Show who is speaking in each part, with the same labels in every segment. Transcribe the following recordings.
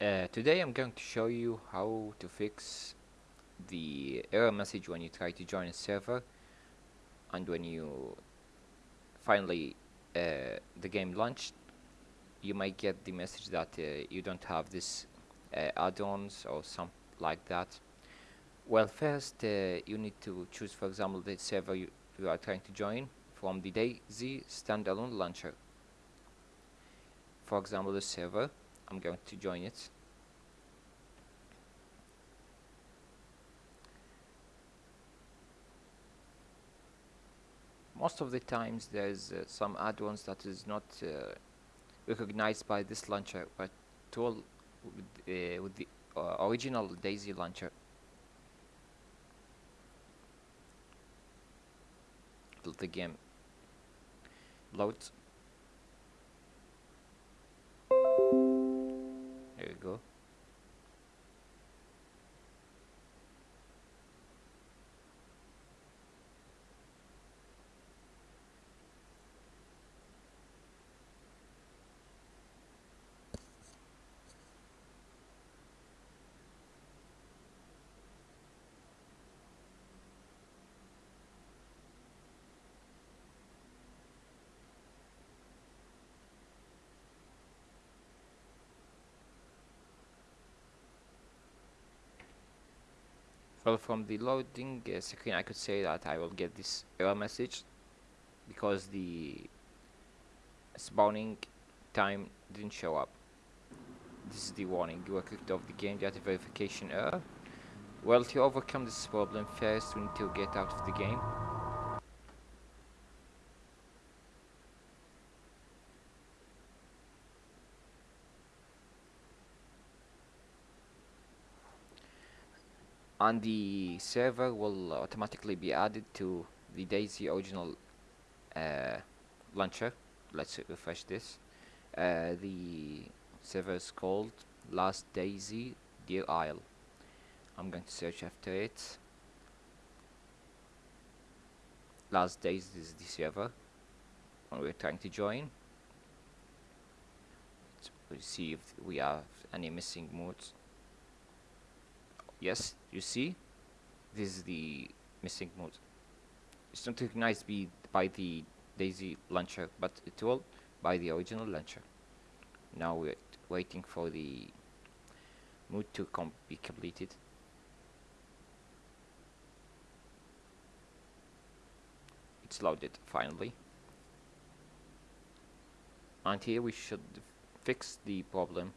Speaker 1: Uh, today I'm going to show you how to fix the error message when you try to join a server and when you finally uh, the game launched you might get the message that uh, you don't have this uh, add-ons or something like that. Well first uh, you need to choose for example the server you, you are trying to join from the DayZ standalone launcher. For example the server I'm going to join it. Most of the times there's uh, some add-ons that is not uh, recognized by this launcher but tool with, uh, with the uh, original DayZ launcher. The game. Loads go. Well, from the loading uh, screen, I could say that I will get this error message because the spawning time didn't show up. This is the warning. You are kicked off the game data verification error. Well, to overcome this problem, first we need to get out of the game. And the server will automatically be added to the DayZ original uh, launcher. Let's refresh this. Uh, the server is called last DayZ deer isle. I'm going to search after it. Last days is the server when we're trying to join. Let's see if we have any missing modes yes you see this is the missing mode. It's not recognized by the DayZ launcher but it will by the original launcher. Now we're waiting for the mood to com be completed. It's loaded finally. And here we should fix the problem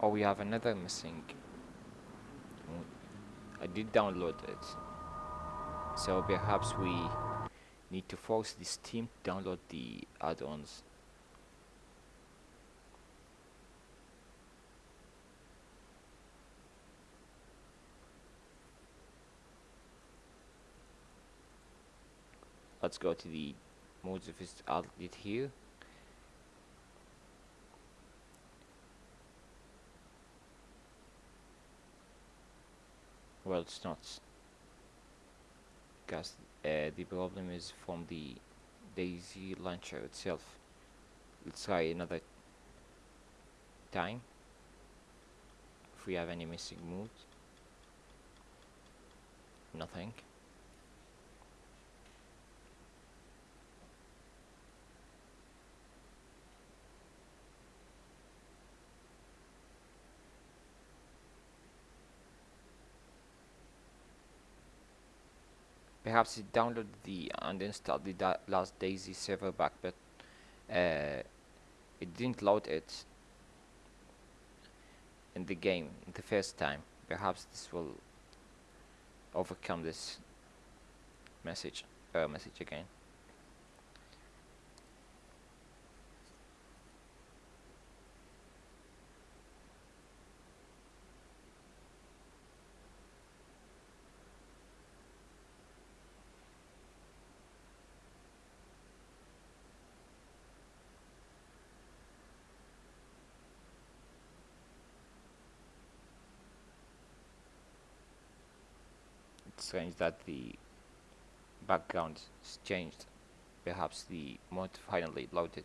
Speaker 1: Oh, we have another missing. I did download it. So perhaps we need to force this team to download the add-ons. Let's go to the modes of this outlet here. Well it's not. Because uh, the problem is from the DayZ launcher itself. Let's try another time. If we have any missing moves. Nothing perhaps it downloaded the and installed the da last DayZ server back but uh, it didn't load it in the game the first time. Perhaps this will overcome this message error message again strange that the background changed. Perhaps the mod finally loaded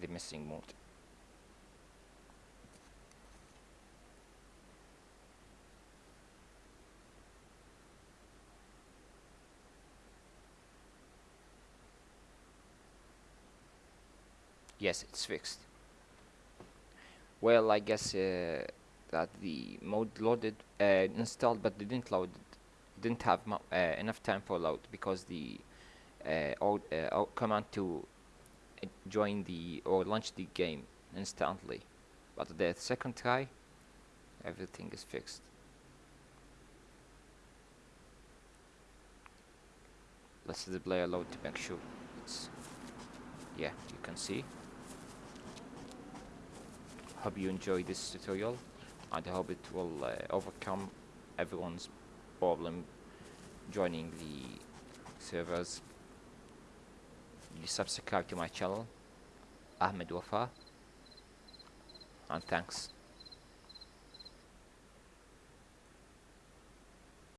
Speaker 1: the missing mode yes it's fixed. Well I guess uh, that the mode loaded uh, installed but didn't load didn't have uh, enough time for load because the uh, old, uh, command to join the or launch the game instantly. But the second try everything is fixed. Let's see the player load to make sure. It's yeah you can see. Hope you enjoy this tutorial. And I hope it will uh, overcome everyone's problem joining the servers. You subscribe to my channel Ahmed Wafa. And thanks